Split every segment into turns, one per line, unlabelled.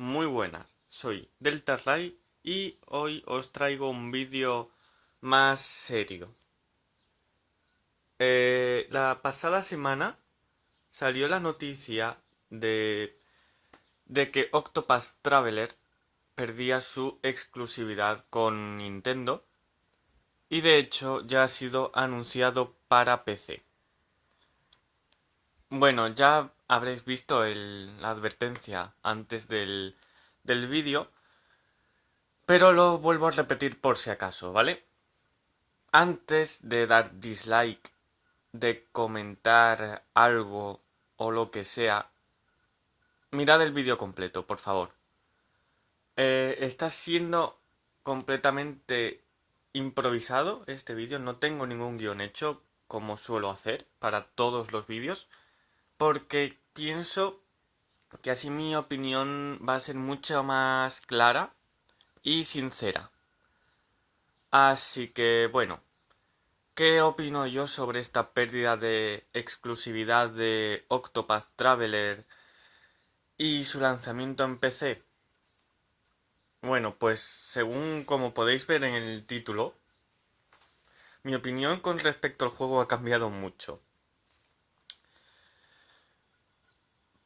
Muy buenas, soy Ray y hoy os traigo un vídeo más serio. Eh, la pasada semana salió la noticia de, de que Octopath Traveler perdía su exclusividad con Nintendo y de hecho ya ha sido anunciado para PC. Bueno, ya habréis visto la advertencia antes del, del vídeo, pero lo vuelvo a repetir por si acaso, ¿vale? Antes de dar dislike, de comentar algo o lo que sea, mirad el vídeo completo, por favor. Eh, está siendo completamente improvisado este vídeo, no tengo ningún guion hecho como suelo hacer para todos los vídeos porque pienso que así mi opinión va a ser mucho más clara y sincera. Así que bueno, ¿qué opino yo sobre esta pérdida de exclusividad de Octopath Traveler y su lanzamiento en PC? Bueno, pues según como podéis ver en el título, mi opinión con respecto al juego ha cambiado mucho.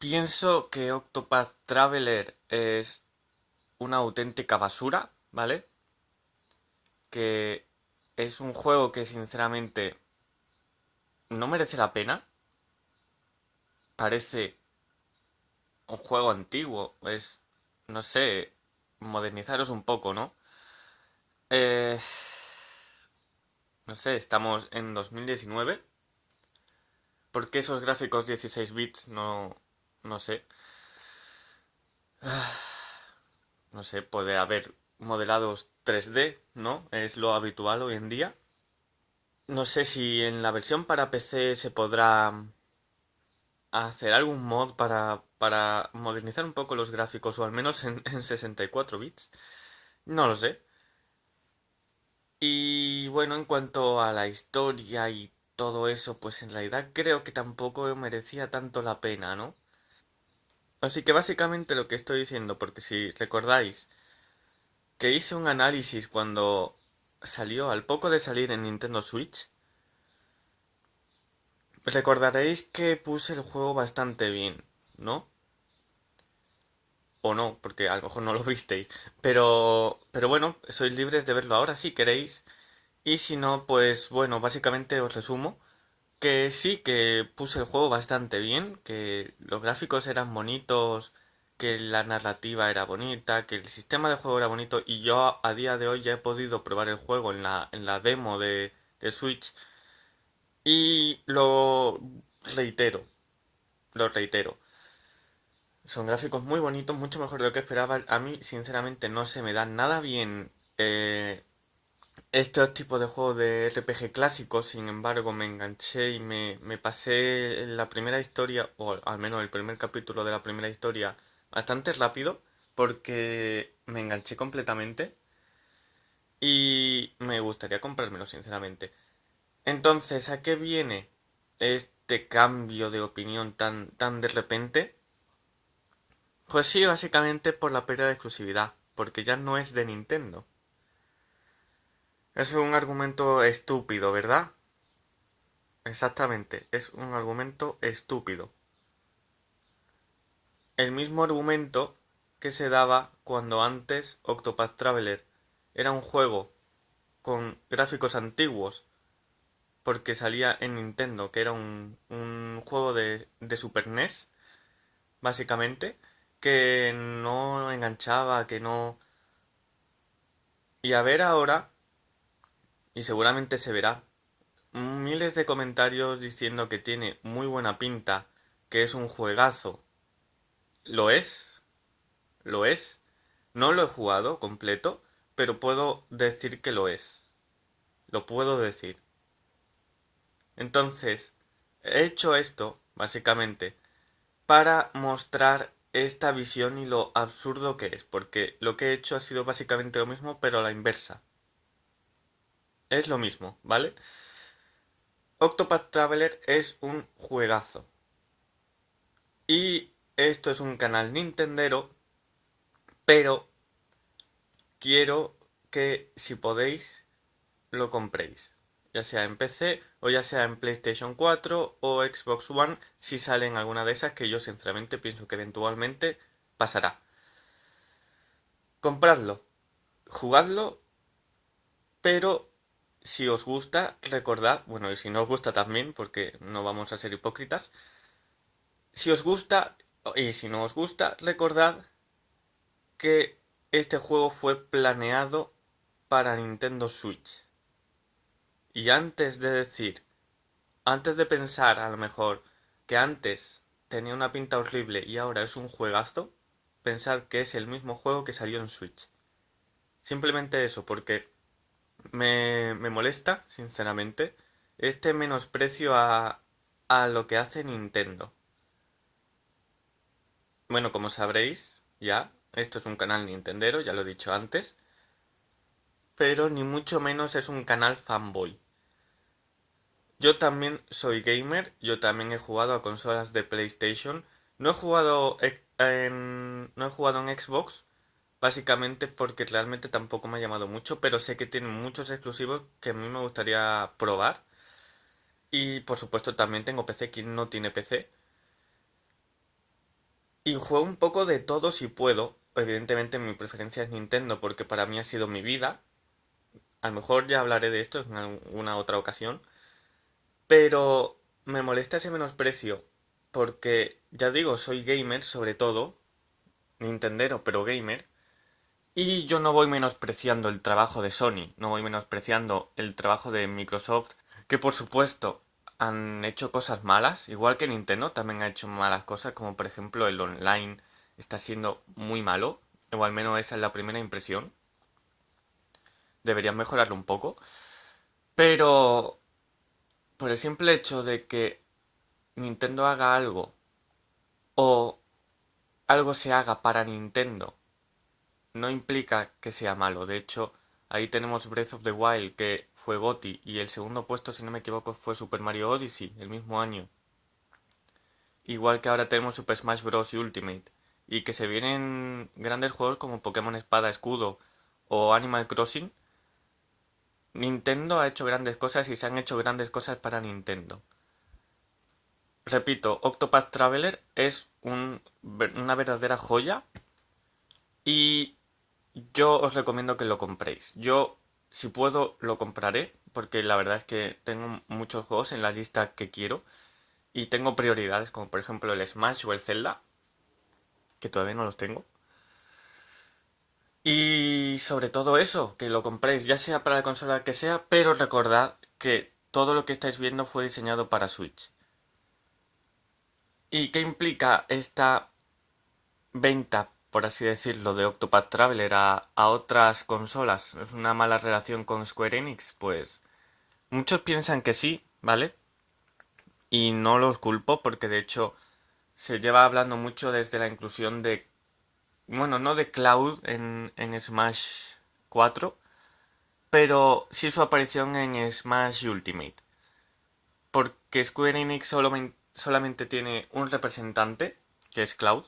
Pienso que Octopath Traveler es una auténtica basura, ¿vale? Que es un juego que sinceramente no merece la pena. Parece un juego antiguo, es, no sé, modernizaros un poco, ¿no? Eh, no sé, estamos en 2019. ¿Por qué esos gráficos 16 bits no, no sé. No sé, puede haber modelados 3D, ¿no? Es lo habitual hoy en día. No sé si en la versión para PC se podrá hacer algún mod para, para modernizar un poco los gráficos, o al menos en, en 64 bits. No lo sé. Y bueno, en cuanto a la historia y todo eso, pues en realidad creo que tampoco merecía tanto la pena, ¿no? Así que básicamente lo que estoy diciendo, porque si recordáis que hice un análisis cuando salió al poco de salir en Nintendo Switch, recordaréis que puse el juego bastante bien, ¿no? O no, porque a lo mejor no lo visteis. Pero, pero bueno, sois libres de verlo ahora si queréis. Y si no, pues bueno, básicamente os resumo que sí, que puse el juego bastante bien, que los gráficos eran bonitos, que la narrativa era bonita, que el sistema de juego era bonito y yo a día de hoy ya he podido probar el juego en la, en la demo de, de Switch y lo reitero, lo reitero. Son gráficos muy bonitos, mucho mejor de lo que esperaba. A mí, sinceramente, no se me da nada bien eh, estos tipos de juegos de RPG clásicos, sin embargo, me enganché y me, me pasé la primera historia, o al menos el primer capítulo de la primera historia, bastante rápido, porque me enganché completamente y me gustaría comprármelo, sinceramente. Entonces, ¿a qué viene este cambio de opinión tan, tan de repente? Pues sí, básicamente por la pérdida de exclusividad, porque ya no es de Nintendo. Es un argumento estúpido, ¿verdad? Exactamente, es un argumento estúpido. El mismo argumento que se daba cuando antes Octopath Traveler era un juego con gráficos antiguos, porque salía en Nintendo, que era un, un juego de, de Super NES, básicamente, que no enganchaba, que no... Y a ver ahora y seguramente se verá. Miles de comentarios diciendo que tiene muy buena pinta, que es un juegazo. ¿Lo es? ¿Lo es? No lo he jugado completo, pero puedo decir que lo es. Lo puedo decir. Entonces, he hecho esto, básicamente, para mostrar esta visión y lo absurdo que es, porque lo que he hecho ha sido básicamente lo mismo, pero a la inversa. Es lo mismo, ¿vale? Octopath Traveler es un juegazo. Y esto es un canal Nintendero pero quiero que si podéis lo compréis, ya sea en PC o ya sea en PlayStation 4 o Xbox One, si sale en alguna de esas que yo sinceramente pienso que eventualmente pasará. Compradlo, jugadlo, pero si os gusta, recordad, bueno, y si no os gusta también, porque no vamos a ser hipócritas, si os gusta y si no os gusta, recordad que este juego fue planeado para Nintendo Switch. Y antes de decir, antes de pensar a lo mejor que antes tenía una pinta horrible y ahora es un juegazo, pensad que es el mismo juego que salió en Switch. Simplemente eso, porque me, molesta, sinceramente, este menosprecio a, a lo que hace Nintendo. Bueno, como sabréis, ya, esto es un canal Nintendero, ya lo he dicho antes, pero ni mucho menos es un canal fanboy. Yo también soy gamer, yo también he jugado a consolas de PlayStation, no he jugado en, no he jugado en Xbox, Básicamente porque realmente tampoco me ha llamado mucho, pero sé que tiene muchos exclusivos que a mí me gustaría probar. Y por supuesto también tengo PC, quien no tiene PC. Y juego un poco de todo si puedo. Evidentemente mi preferencia es Nintendo porque para mí ha sido mi vida. A lo mejor ya hablaré de esto en alguna otra ocasión. Pero me molesta ese menosprecio. Porque ya digo, soy gamer sobre todo. Nintendero, pero gamer. Y yo no voy menospreciando el trabajo de Sony, no voy menospreciando el trabajo de Microsoft, que por supuesto han hecho cosas malas, igual que Nintendo también ha hecho malas cosas, como por ejemplo el online está siendo muy malo, o al menos esa es la primera impresión. Deberían mejorarlo un poco. Pero por el simple hecho de que Nintendo haga algo o algo se haga para Nintendo no implica que sea malo. De hecho, ahí tenemos Breath of the Wild, que fue GOTY, y el segundo puesto, si no me equivoco, fue Super Mario Odyssey, el mismo año. Igual que ahora tenemos Super Smash Bros. Ultimate. Y que se vienen grandes juegos como Pokémon Espada Escudo o Animal Crossing. Nintendo ha hecho grandes cosas y se han hecho grandes cosas para Nintendo. Repito, Octopath Traveler es una verdadera joya y yo os recomiendo que lo compréis. Yo, si puedo, lo compraré, porque la verdad es que tengo muchos juegos en la lista que quiero. Y tengo prioridades, como por ejemplo el Smash o el Zelda, que todavía no los tengo. Y sobre todo eso, que lo compréis, ya sea para la consola que sea, pero recordad que todo lo que estáis viendo fue diseñado para Switch. ¿Y qué implica esta venta por así decirlo, de Octopath Traveler a, otras consolas? ¿Es una mala relación con Square Enix? Pues muchos piensan que sí, ¿vale? Y no los culpo porque de hecho se lleva hablando mucho desde la inclusión de... Bueno, no de Cloud en, en Smash 4, pero sí su aparición en Smash Ultimate. Porque Square Enix solamente tiene un representante, que es Cloud,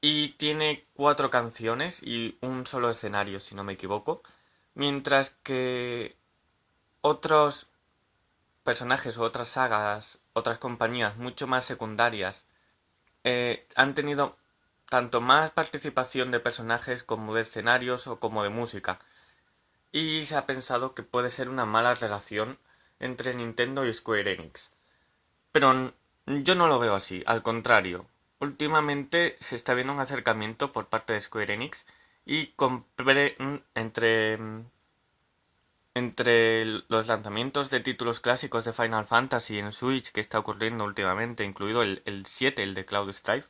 y tiene cuatro canciones y un solo escenario, si no me equivoco. Mientras que otros personajes o otras sagas, otras compañías mucho más secundarias, eh, han tenido tanto más participación de personajes como de escenarios o como de música. Y se ha pensado que puede ser una mala relación entre Nintendo y Square Enix. Pero yo no lo veo así, al contrario. Últimamente se está viendo un acercamiento por parte de Square Enix y compré entre entre los lanzamientos de títulos clásicos de Final Fantasy en Switch que está ocurriendo últimamente, incluido el, el 7, el de Cloud Strife.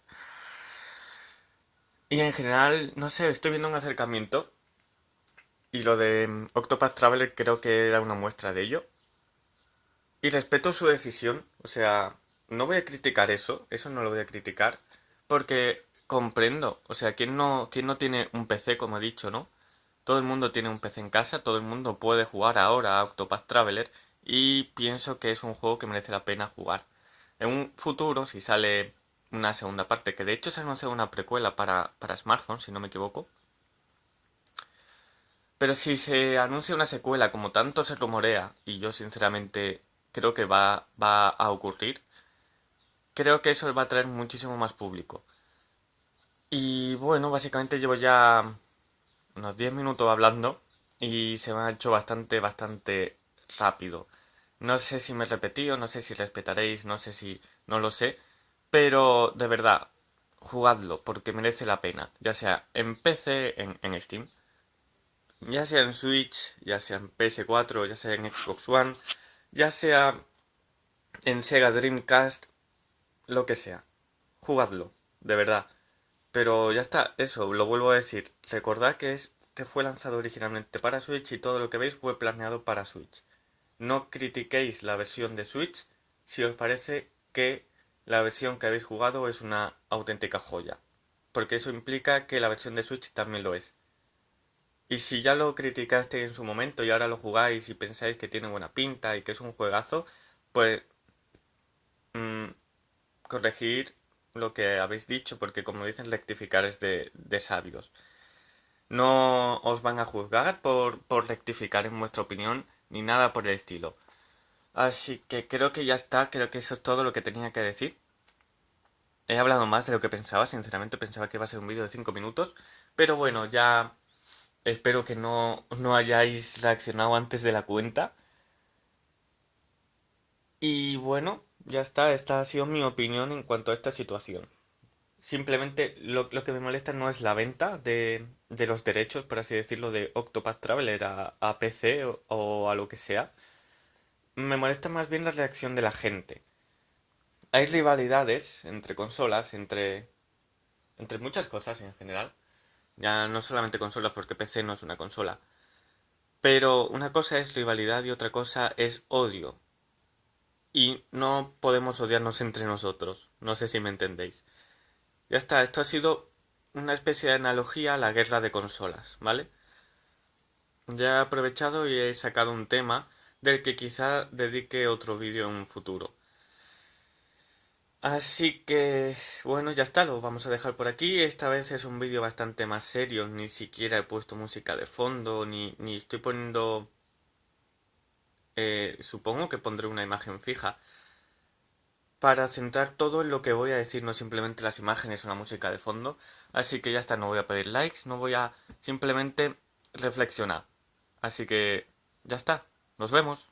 Y en general, no sé, estoy viendo un acercamiento. Y lo de Octopath Traveler creo que era una muestra de ello. Y respeto su decisión, o sea, no voy a criticar eso, eso no lo voy a criticar, porque comprendo, o sea, ¿quién no, quién no tiene un PC, como he dicho, no? Todo el mundo tiene un PC en casa, todo el mundo puede jugar ahora a Octopath Traveler y pienso que es un juego que merece la pena jugar. En un futuro, si sale una segunda parte, que de hecho se anuncia una precuela para, para smartphones, si no me equivoco. Pero si se anuncia una secuela como tanto se rumorea, y yo sinceramente creo que va, va a ocurrir, creo que eso va a traer muchísimo más público. Y bueno, básicamente llevo ya unos 10 minutos hablando y se me ha hecho bastante, bastante rápido. No sé si me he repetido, no sé si respetaréis, no sé si... no lo sé. Pero de verdad, jugadlo porque merece la pena. Ya sea en PC, en, en Steam, ya sea en Switch, ya sea en PS4, ya sea en Xbox One, ya sea en Sega Dreamcast, lo que sea. Jugadlo, de verdad. Pero ya está, eso, lo vuelvo a decir. Recordad que es que fue lanzado originalmente para Switch y todo lo que veis fue planeado para Switch. No critiquéis la versión de Switch si os parece que la versión que habéis jugado es una auténtica joya. Porque eso implica que la versión de Switch también lo es. Y si ya lo criticaste en su momento y ahora lo jugáis y pensáis que tiene buena pinta y que es un juegazo, pues mm, corregir lo que habéis dicho, porque como dicen, rectificar es de, sabios. No os van a juzgar por, por rectificar en vuestra opinión, ni nada por el estilo. Así que creo que ya está, creo que eso es todo lo que tenía que decir. He hablado más de lo que pensaba, sinceramente pensaba que iba a ser un vídeo de 5 minutos, pero bueno, ya espero que no, no hayáis reaccionado antes de la cuenta. Y bueno, ya está, esta ha sido mi opinión en cuanto a esta situación. Simplemente lo, que me molesta no es la venta de, de, los derechos, por así decirlo, de Octopath Traveler a, PC o, a lo que sea. Me molesta más bien la reacción de la gente. Hay rivalidades entre consolas, entre, entre muchas cosas en general. Ya no solamente consolas, porque PC no es una consola. Pero una cosa es rivalidad y otra cosa es odio y no podemos odiarnos entre nosotros. No sé si me entendéis. Ya está, esto ha sido una especie de analogía a la guerra de consolas, ¿vale? Ya he aprovechado y he sacado un tema del que quizá dedique otro vídeo en un futuro. Así que, bueno, ya está, lo vamos a dejar por aquí. Esta vez es un vídeo bastante más serio, ni siquiera he puesto música de fondo, ni, ni estoy poniendo eh, supongo que pondré una imagen fija para centrar todo en lo que voy a decir, no simplemente las imágenes o la música de fondo. Así que ya está, no voy a pedir likes, no voy a simplemente reflexionar. Así que ya está, nos vemos.